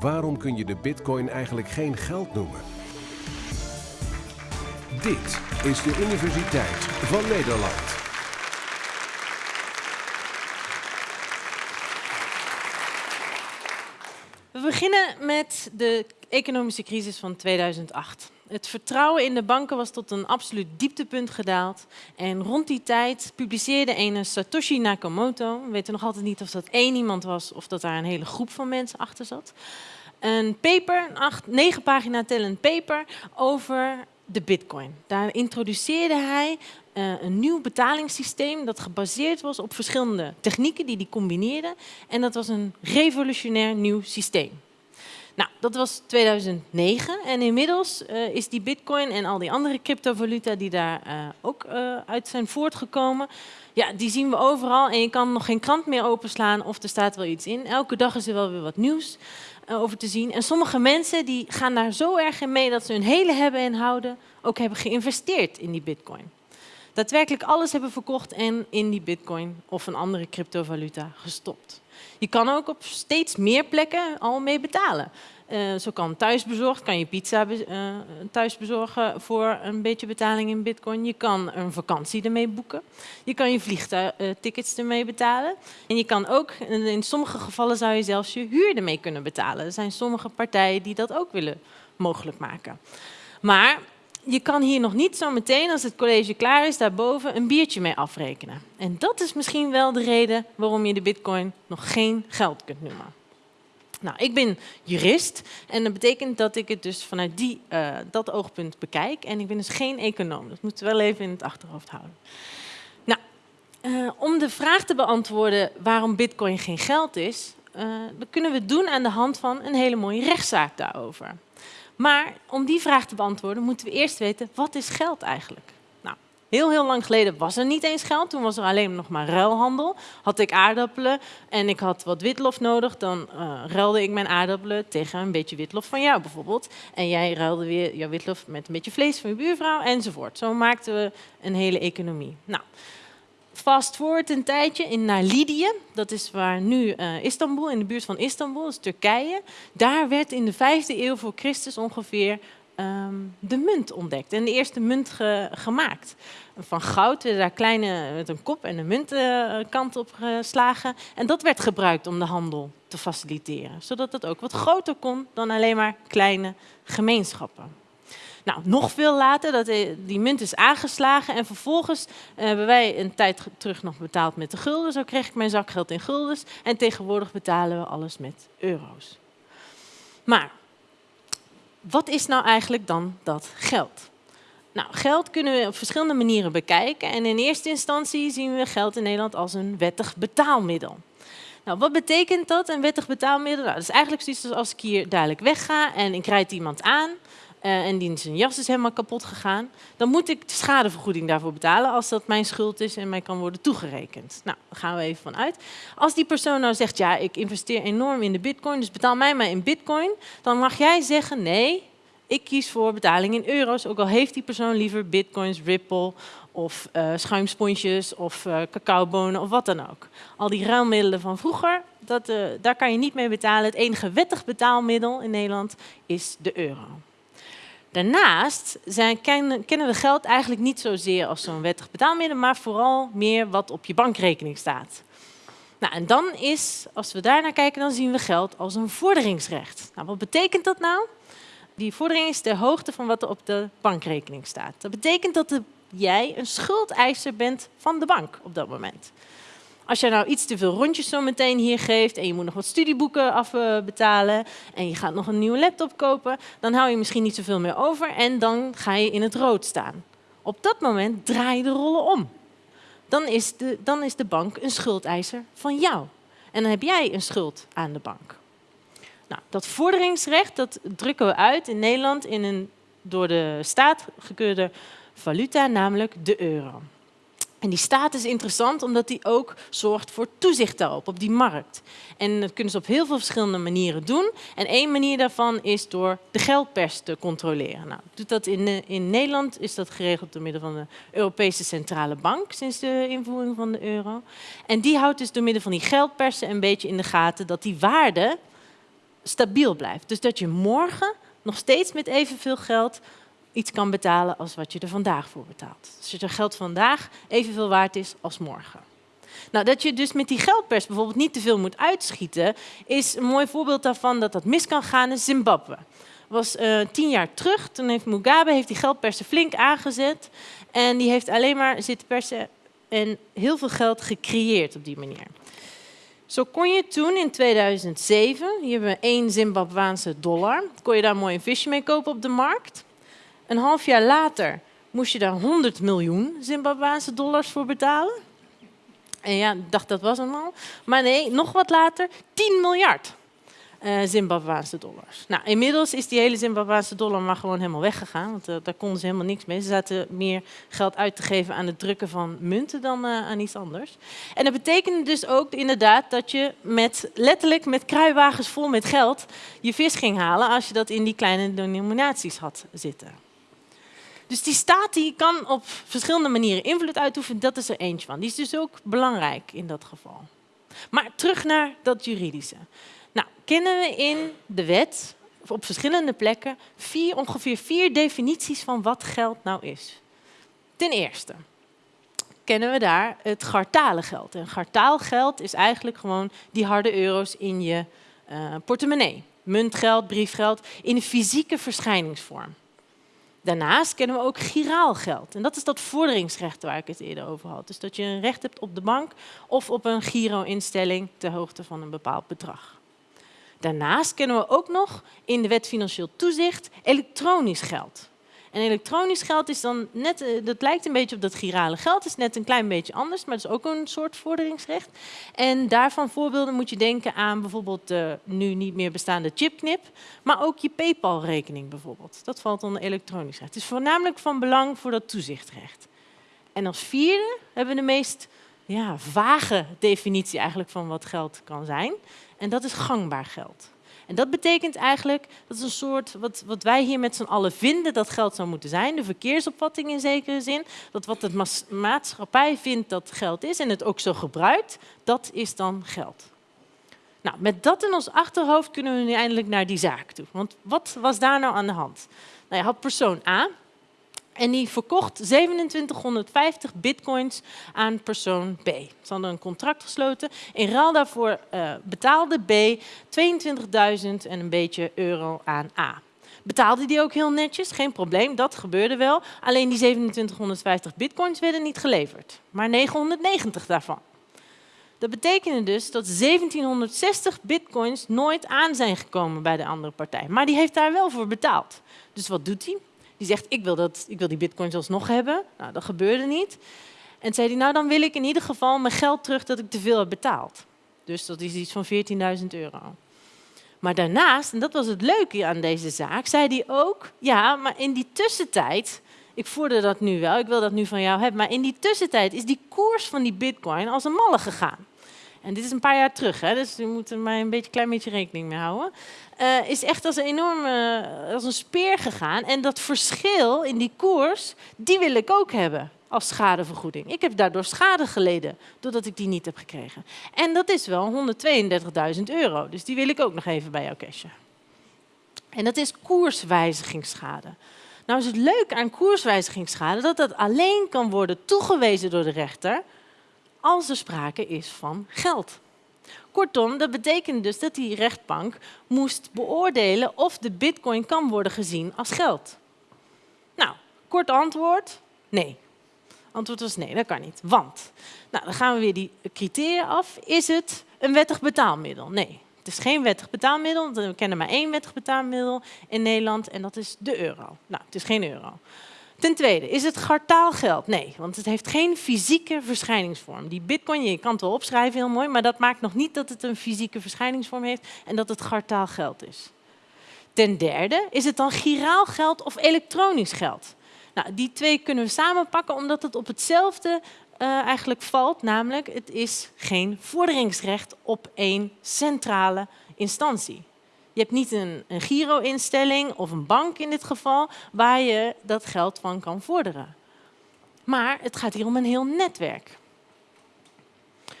Waarom kun je de bitcoin eigenlijk geen geld noemen? Dit is de Universiteit van Nederland. We beginnen met de economische crisis van 2008. Het vertrouwen in de banken was tot een absoluut dieptepunt gedaald. En rond die tijd publiceerde een Satoshi Nakamoto, we weten nog altijd niet of dat één iemand was of dat daar een hele groep van mensen achter zat, een paper, negen pagina tellend paper over de bitcoin. Daar introduceerde hij uh, een nieuw betalingssysteem dat gebaseerd was op verschillende technieken die hij combineerde. En dat was een revolutionair nieuw systeem. Nou, dat was 2009 en inmiddels uh, is die bitcoin en al die andere cryptovaluta die daar uh, ook uh, uit zijn voortgekomen, ja, die zien we overal en je kan nog geen krant meer openslaan of er staat wel iets in. Elke dag is er wel weer wat nieuws over te zien. En sommige mensen die gaan daar zo erg in mee dat ze hun hele hebben en houden ook hebben geïnvesteerd in die bitcoin. Daadwerkelijk alles hebben verkocht en in die bitcoin of een andere cryptovaluta gestopt. Je kan ook op steeds meer plekken al mee betalen. Uh, zo kan thuisbezorgd, kan je pizza be uh, thuis bezorgen voor een beetje betaling in bitcoin. Je kan een vakantie ermee boeken. Je kan je vliegtickets uh, ermee betalen. En je kan ook, in sommige gevallen zou je zelfs je huur ermee kunnen betalen. Er zijn sommige partijen die dat ook willen mogelijk maken. Maar je kan hier nog niet zo meteen, als het college klaar is, daarboven een biertje mee afrekenen. En dat is misschien wel de reden waarom je de bitcoin nog geen geld kunt noemen. Nou, ik ben jurist en dat betekent dat ik het dus vanuit die, uh, dat oogpunt bekijk. En ik ben dus geen econoom. Dat moeten we wel even in het achterhoofd houden. Nou, uh, om de vraag te beantwoorden waarom bitcoin geen geld is, dat kunnen we doen aan de hand van een hele mooie rechtszaak daarover. Maar om die vraag te beantwoorden moeten we eerst weten, wat is geld eigenlijk? Nou, heel, heel lang geleden was er niet eens geld. Toen was er alleen nog maar ruilhandel. Had ik aardappelen en ik had wat witlof nodig, dan uh, ruilde ik mijn aardappelen tegen een beetje witlof van jou bijvoorbeeld. En jij ruilde weer jouw witlof met een beetje vlees van je buurvrouw enzovoort. Zo maakten we een hele economie. Nou, fast forward een tijdje in, naar Lydië. Dat is waar nu uh, Istanbul, in de buurt van Istanbul, dat is Turkije. Daar werd in de vijfde eeuw voor Christus ongeveer um, de munt ontdekt. En de eerste munt ge gemaakt. Van goud werden daar kleine, met een kop en een muntkant uh, op geslagen. En dat werd gebruikt om de handel te faciliteren. Zodat het ook wat groter kon dan alleen maar kleine gemeenschappen. Nou, nog veel later, dat die munt is aangeslagen en vervolgens uh, hebben wij een tijd terug nog betaald met de gulden. Zo kreeg ik mijn zakgeld in guldens en tegenwoordig betalen we alles met euro's. Maar wat is nou eigenlijk dan dat geld? Nou, geld kunnen we op verschillende manieren bekijken. En in eerste instantie zien we geld in Nederland als een wettig betaalmiddel. Nou, wat betekent dat, een wettig betaalmiddel? Nou, dat is eigenlijk zoiets als ik hier dadelijk wegga en ik rijd iemand aan uh, en die zijn jas is helemaal kapot gegaan, dan moet ik de schadevergoeding daarvoor betalen als dat mijn schuld is en mij kan worden toegerekend. Nou, daar gaan we even van uit. Als die persoon nou zegt, ja, ik investeer enorm in de bitcoin, dus betaal mij maar in bitcoin, dan mag jij zeggen, nee, ik kies voor betaling in euro's, ook al heeft die persoon liever bitcoins, Ripple of uh, schuimsponsjes of uh, cacaobonen of wat dan ook. Al die ruilmiddelen van vroeger, dat, daar kan je niet mee betalen. Het enige wettig betaalmiddel in Nederland is de euro. Daarnaast zijn, kennen, we geld eigenlijk niet zozeer als zo'n wettig betaalmiddel, maar vooral meer wat op je bankrekening staat. Nou, en dan is, als we daar naar kijken, dan zien we geld als een vorderingsrecht. Nou, wat betekent dat nou? Die vordering is de hoogte van wat er op de bankrekening staat. Dat betekent dat de, jij een schuldeiser bent van de bank op dat moment. Als je nou iets te veel rondjes zo meteen hier geeft en je moet nog wat studieboeken afbetalen en je gaat nog een nieuwe laptop kopen, dan hou je misschien niet zoveel meer over en dan ga je in het rood staan. Op dat moment draai je de rollen om. Dan is de, dan is de bank een schuldeiser van jou. En dan heb jij een schuld aan de bank. Nou, dat vorderingsrecht dat drukken we uit in Nederland in een door de staat gekeurde valuta, namelijk de euro. En die staat is interessant omdat die ook zorgt voor toezicht daarop, op die markt. En dat kunnen ze op heel veel verschillende manieren doen. En één manier daarvan is door de geldpers te controleren. Nou, doet dat in, eh, in Nederland is dat geregeld door middel van de Europese Centrale Bank sinds de invoering van de euro. En die houdt dus door middel van die geldpersen een beetje in de gaten dat die waarde stabiel blijft. Dus dat je morgen nog steeds met evenveel geld iets kan betalen als wat je er vandaag voor betaalt. Dus dat je geld vandaag evenveel waard is als morgen. Nou, dat je dus met die geldpers bijvoorbeeld niet te veel moet uitschieten, is een mooi voorbeeld daarvan dat dat mis kan gaan in Zimbabwe. was uh, tien jaar terug, toen heeft Mugabe heeft die geldpersen flink aangezet en die heeft alleen maar zitten persen en heel veel geld gecreëerd op die manier. Zo kon je toen in 2007, hier hebben we één Zimbabwaanse dollar, kon je daar mooi een visje mee kopen op de markt. Een half jaar later moest je daar 100 miljoen Zimbabwaanse dollars voor betalen. En ja, ik dacht dat was hem al. Maar nee, nog wat later 10 miljard uh, Zimbabwaanse dollars. Nou, inmiddels is die hele Zimbabwaanse dollar maar gewoon helemaal weggegaan. Want uh, daar konden ze helemaal niks mee. Ze zaten meer geld uit te geven aan het drukken van munten dan uh, aan iets anders. En dat betekende dus ook inderdaad dat je met, letterlijk met kruiwagens vol met geld je vis ging halen als je dat in die kleine denominaties had zitten. Dus die staat die kan op verschillende manieren invloed uitoefenen. Dat is er eentje van. Die is dus ook belangrijk in dat geval. Maar terug naar dat juridische. Nou, kennen we in de wet op verschillende plekken vier, ongeveer vier definities van wat geld nou is. Ten eerste kennen we daar het gartalengeld. En gartaalgeld is eigenlijk gewoon die harde euro's in je uh, portemonnee. Muntgeld, briefgeld, in een fysieke verschijningsvorm. Daarnaast kennen we ook giraalgeld. En dat is dat vorderingsrecht waar ik het eerder over had. Dus dat je een recht hebt op de bank of op een giro-instelling ter hoogte van een bepaald bedrag. Daarnaast kennen we ook nog in de wet financieel toezicht elektronisch geld. En elektronisch geld is dan net, eh, dat lijkt een beetje op dat girale geld, is net een klein beetje anders, maar het is ook een soort vorderingsrecht. En daarvan voorbeelden moet je denken aan bijvoorbeeld de nu niet meer bestaande chipknip, maar ook je PayPal-rekening bijvoorbeeld. Dat valt onder elektronisch recht. Het is voornamelijk van belang voor dat toezichtrecht. En als vierde hebben we de meest ja, vage definitie eigenlijk van wat geld kan zijn. En dat is gangbaar geld. En dat betekent eigenlijk, dat is een soort, wat, wat wij hier met z'n allen vinden dat geld zou moeten zijn, de verkeersopvatting in zekere zin, dat wat de maatschappij vindt dat geld is en het ook zo gebruikt, dat is dan geld. Nou, met dat in ons achterhoofd kunnen we nu eindelijk naar die zaak toe. Want wat was daar nou aan de hand? Nou, je had persoon A, en die verkocht 2750 bitcoins aan persoon B. Ze hadden een contract gesloten. In ruil daarvoor uh, betaalde B 22.000 en een beetje euro aan A. Betaalde die ook heel netjes, geen probleem, dat gebeurde wel. Alleen die 2750 bitcoins werden niet geleverd, maar 990 daarvan. Dat betekende dus dat 1760 bitcoins nooit aan zijn gekomen bij de andere partij. Maar die heeft daar wel voor betaald. Dus wat doet hij? Die zegt, ik wil, dat, ik wil die bitcoins alsnog hebben. Nou, dat gebeurde niet. En zei hij, nou dan wil ik in ieder geval mijn geld terug dat ik te veel heb betaald. Dus dat is iets van 14.000 euro. Maar daarnaast, en dat was het leuke aan deze zaak, zei hij ook, ja, maar in die tussentijd, ik voerde dat nu wel, ik wil dat nu van jou hebben, maar in die tussentijd is die koers van die bitcoin als een malle gegaan. En dit is een paar jaar terug, hè, dus we moeten er maar een beetje, klein beetje rekening mee houden. Uh, is echt als een enorme, als een speer gegaan. En dat verschil in die koers, die wil ik ook hebben als schadevergoeding. Ik heb daardoor schade geleden, doordat ik die niet heb gekregen. En dat is wel 132.000 euro, dus die wil ik ook nog even bij jou cashen. En dat is koerswijzigingsschade. Nou is het leuk aan koerswijzigingsschade dat dat alleen kan worden toegewezen door de rechter als er sprake is van geld. Kortom, dat betekent dus dat die rechtbank moest beoordelen of de bitcoin kan worden gezien als geld. Nou, kort antwoord, nee. Antwoord was nee, dat kan niet. Want, nou, dan gaan we weer die criteria af. Is het een wettig betaalmiddel? Nee, het is geen wettig betaalmiddel. We kennen maar één wettig betaalmiddel in Nederland en dat is de euro. Nou, het is geen euro. Ten tweede, is het gartaalgeld? Nee, want het heeft geen fysieke verschijningsvorm. Die bitcoin, je kan het wel opschrijven, heel mooi, maar dat maakt nog niet dat het een fysieke verschijningsvorm heeft en dat het gartaalgeld is. Ten derde, is het dan giraalgeld of elektronisch geld? Nou, die twee kunnen we samenpakken omdat het op hetzelfde uh, eigenlijk valt, namelijk het is geen vorderingsrecht op één centrale instantie. Je hebt niet een, een giro-instelling of een bank in dit geval waar je dat geld van kan vorderen. Maar het gaat hier om een heel netwerk.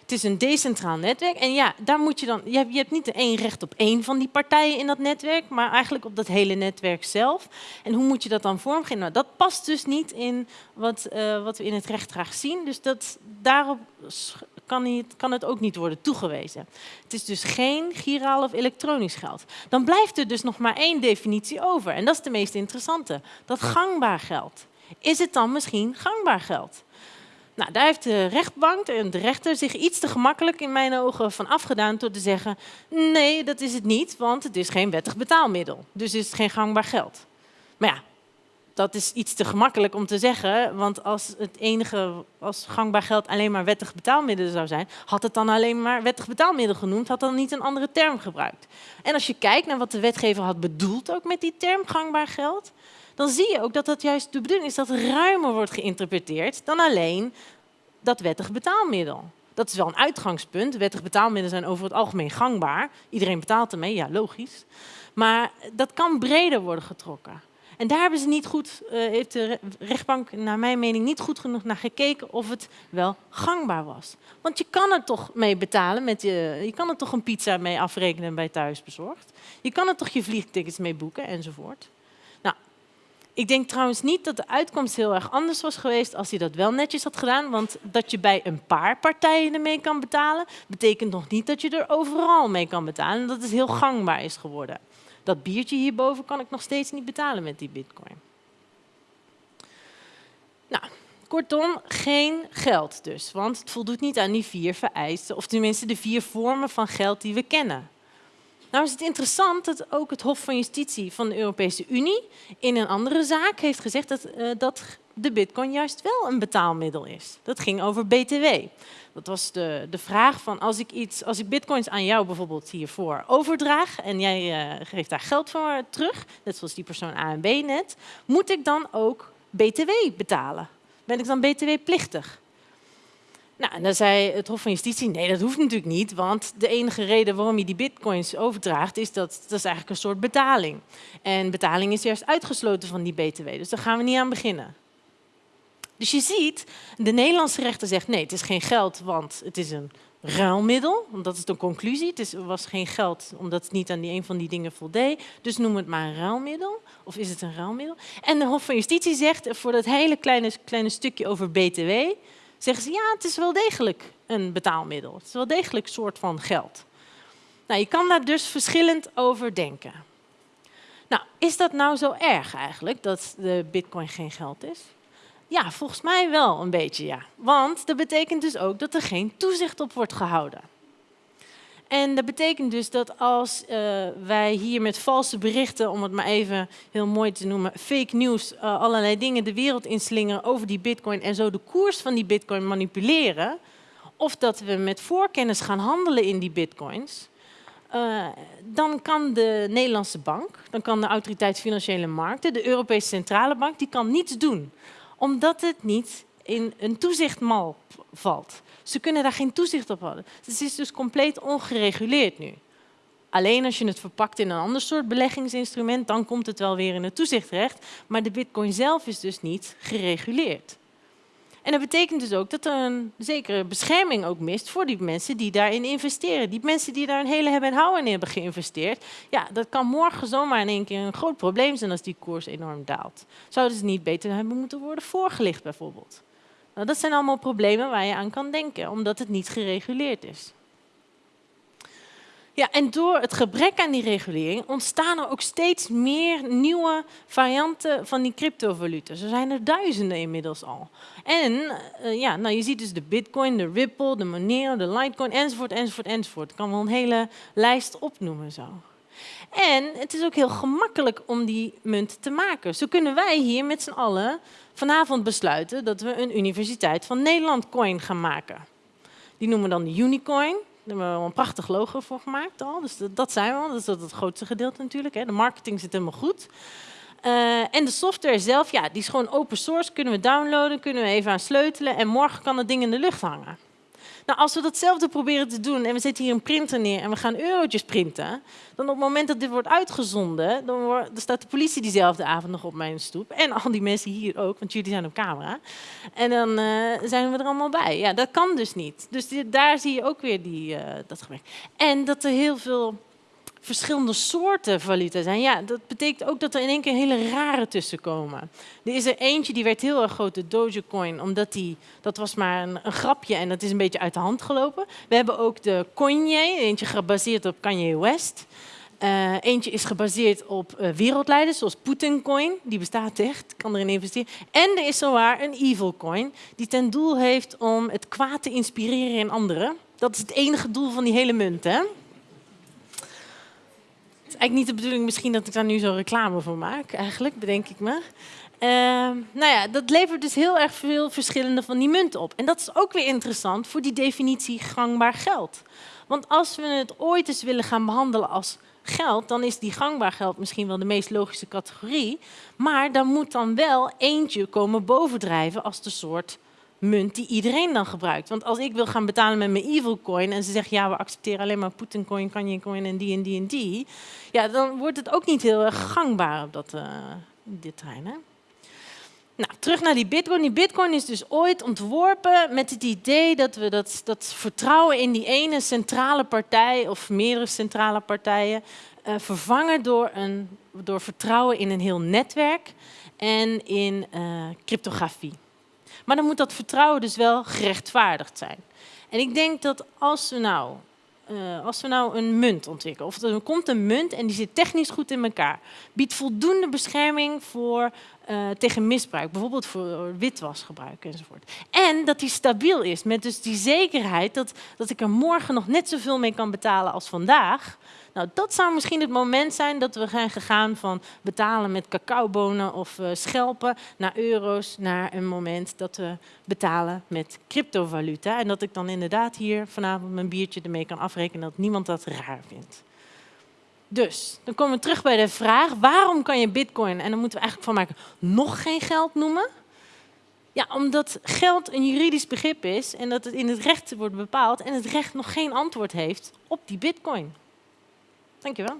Het is een decentraal netwerk. En ja, daar moet je dan. Je hebt, niet één recht op één van die partijen in dat netwerk, maar eigenlijk op dat hele netwerk zelf. En hoe moet je dat dan vormgeven? Nou, dat past dus niet in wat, uh, wat we in het recht graag zien. Dus dat, daarop kan, niet, kan het ook niet worden toegewezen. Het is dus geen giraal of elektronisch geld. Dan blijft er dus nog maar één definitie over. En dat is de meest interessante. Dat gangbaar geld. Is het dan misschien gangbaar geld? Nou, daar heeft de rechtbank en de rechter zich iets te gemakkelijk in mijn ogen van afgedaan door te zeggen, nee, dat is het niet, want het is geen wettig betaalmiddel. Dus is het geen gangbaar geld. Maar ja, dat is iets te gemakkelijk om te zeggen, want als het enige, als gangbaar geld alleen maar wettig betaalmiddel zou zijn, had het dan alleen maar wettig betaalmiddel genoemd, had dan niet een andere term gebruikt. En als je kijkt naar wat de wetgever had bedoeld ook met die term gangbaar geld, dan zie je ook dat dat juist de bedoeling is dat ruimer wordt geïnterpreteerd dan alleen dat wettig betaalmiddel. Dat is wel een uitgangspunt. Wettig betaalmiddelen zijn over het algemeen gangbaar. Iedereen betaalt ermee, ja, logisch. Maar dat kan breder worden getrokken. En daar hebben ze niet goed, uh, heeft de rechtbank naar mijn mening niet goed genoeg naar gekeken of het wel gangbaar was. Want je kan er toch mee betalen, met je, je kan er toch een pizza mee afrekenen bij thuisbezorgd. Je kan er toch je vliegtickets mee boeken enzovoort. Ik denk trouwens niet dat de uitkomst heel erg anders was geweest als hij dat wel netjes had gedaan. Want dat je bij een paar partijen ermee kan betalen, betekent nog niet dat je er overal mee kan betalen. En dat het heel gangbaar is geworden. Dat biertje hierboven kan ik nog steeds niet betalen met die bitcoin. Nou, kortom, geen geld dus. Want het voldoet niet aan die vier vereisten, of tenminste de vier vormen van geld die we kennen. Nou is het interessant dat ook het Hof van Justitie van de Europese Unie in een andere zaak heeft gezegd dat, uh, dat de bitcoin juist wel een betaalmiddel is. Dat ging over BTW. Dat was de, de vraag van als ik, iets, als ik bitcoins aan jou bijvoorbeeld hiervoor overdraag en jij uh, geeft daar geld voor terug, net zoals die persoon A en B net, moet ik dan ook BTW betalen? Ben ik dan BTW-plichtig? Nou, en dan zei het Hof van Justitie, nee, dat hoeft natuurlijk niet, want de enige reden waarom je die bitcoins overdraagt, is dat dat is eigenlijk een soort betaling. En betaling is juist uitgesloten van die btw, dus daar gaan we niet aan beginnen. Dus je ziet, de Nederlandse rechter zegt, nee, het is geen geld, want het is een ruilmiddel. Dat is de conclusie. Het is, was geen geld omdat het niet aan die een van die dingen voldeed. Dus noem het maar een ruilmiddel. Of is het een ruilmiddel? En de Hof van Justitie zegt voor dat hele kleine, kleine stukje over BTW zeggen ze ja, het is wel degelijk een betaalmiddel. Het is wel degelijk een soort van geld. Nou, je kan daar dus verschillend over denken. Nou, is dat nou zo erg eigenlijk, dat de bitcoin geen geld is? Ja, volgens mij wel een beetje ja. Want dat betekent dus ook dat er geen toezicht op wordt gehouden. En dat betekent dus dat als uh, wij hier met valse berichten, om het maar even heel mooi te noemen, fake news, uh, allerlei dingen de wereld inslingeren over die bitcoin en zo de koers van die bitcoin manipuleren, of dat we met voorkennis gaan handelen in die bitcoins, uh, dan kan de Nederlandse bank, dan kan de Autoriteit Financiële Markten, de Europese Centrale Bank, die kan niets doen. Omdat het niet in een toezichtmal valt. Ze kunnen daar geen toezicht op houden. Het is dus compleet ongereguleerd nu. Alleen als je het verpakt in een ander soort beleggingsinstrument, dan komt het wel weer in het toezichtrecht. Maar de bitcoin zelf is dus niet gereguleerd. En dat betekent dus ook dat er een zekere bescherming ook mist voor die mensen die daarin investeren. Die mensen die daar een hele hebben en houden in hebben geïnvesteerd. Ja, dat kan morgen zomaar in één keer een groot probleem zijn als die koers enorm daalt. Zouden ze niet beter hebben moeten worden voorgelicht bijvoorbeeld? Nou, dat zijn allemaal problemen waar je aan kan denken, omdat het niet gereguleerd is. Ja, en door het gebrek aan die regulering ontstaan er ook steeds meer nieuwe varianten van die cryptovaluten. Er zijn er duizenden inmiddels al. En uh, ja, nou, je ziet dus de bitcoin, de Ripple, de Monero, de Litecoin, enzovoort, enzovoort, enzovoort. Ik kan wel een hele lijst opnoemen zo. En het is ook heel gemakkelijk om die munt te maken. Zo kunnen wij hier met z'n allen vanavond besluiten dat we een Universiteit van Nederland coin gaan maken. Die noemen we dan de Unicoin. Daar hebben we een prachtig logo voor gemaakt al. Dus dat, zijn we al. Dat is het grootste gedeelte natuurlijk. Hè. De marketing zit helemaal goed. Uh, en de software zelf, ja, die is gewoon open source. Kunnen we downloaden, kunnen we even aan sleutelen. En morgen kan het ding in de lucht hangen. Nou, als we datzelfde proberen te doen en we zetten hier een printer neer en we gaan eurotjes printen, dan op het moment dat dit wordt uitgezonden, dan, wordt, staat de politie diezelfde avond nog op mijn stoep. En al die mensen hier ook, want jullie zijn op camera. En dan uh, zijn we er allemaal bij. Ja, dat kan dus niet. Dus daar zie je ook weer die, uh, dat gebrek. En dat er heel veel verschillende soorten valuta zijn. Ja, dat betekent ook dat er in één keer hele rare tussen komen. Er is er eentje die werd heel erg groot, de Dogecoin, omdat die, dat was maar een, een, grapje en dat is een beetje uit de hand gelopen. We hebben ook de Kanye, eentje gebaseerd op Kanye West. Uh, eentje is gebaseerd op uh, wereldleiders, zoals Putin Coin, die bestaat echt, kan erin investeren. En er is zowaar een evil coin, die ten doel heeft om het kwaad te inspireren in anderen. Dat is het enige doel van die hele munt, hè? Eigenlijk niet de bedoeling misschien dat ik daar nu zo reclame voor maak, eigenlijk, bedenk ik me. Uh, nou ja, dat levert dus heel erg veel verschillende van die munten op. En dat is ook weer interessant voor die definitie gangbaar geld. Want als we het ooit eens willen gaan behandelen als geld, dan is die gangbaar geld misschien wel de meest logische categorie. Maar dan moet dan wel eentje komen bovendrijven als de soort munt die iedereen dan gebruikt. Want als ik wil gaan betalen met mijn evil coin en ze zeggen ja, we accepteren alleen maar Putin coin, Kanye coin en die en die en die, ja, dan wordt het ook niet heel erg gangbaar op dat, uh, dit terrein. Hè? Nou, terug naar die bitcoin. Die bitcoin is dus ooit ontworpen met het idee dat we dat, dat vertrouwen in die ene centrale partij of meerdere centrale partijen uh, vervangen door, een, door vertrouwen in een heel netwerk en in uh, cryptografie. Maar dan moet dat vertrouwen dus wel gerechtvaardigd zijn. En ik denk dat als we nou, uh, als we nou een munt ontwikkelen, of er komt een munt en die zit technisch goed in elkaar, biedt voldoende bescherming voor, uh, tegen misbruik, bijvoorbeeld voor witwasgebruik enzovoort. En dat die stabiel is, met dus die zekerheid dat, dat ik er morgen nog net zoveel mee kan betalen als vandaag, nou, dat zou misschien het moment zijn dat we zijn gegaan van betalen met cacaobonen of uh, schelpen naar euro's, naar een moment dat we betalen met cryptovaluta. En dat ik dan inderdaad hier vanavond mijn biertje ermee kan afrekenen dat niemand dat raar vindt. Dus, dan komen we terug bij de vraag, waarom kan je bitcoin, en dan moeten we eigenlijk van maken, nog geen geld noemen? Ja, omdat geld een juridisch begrip is en dat het in het recht wordt bepaald en het recht nog geen antwoord heeft op die bitcoin. Dankjewel.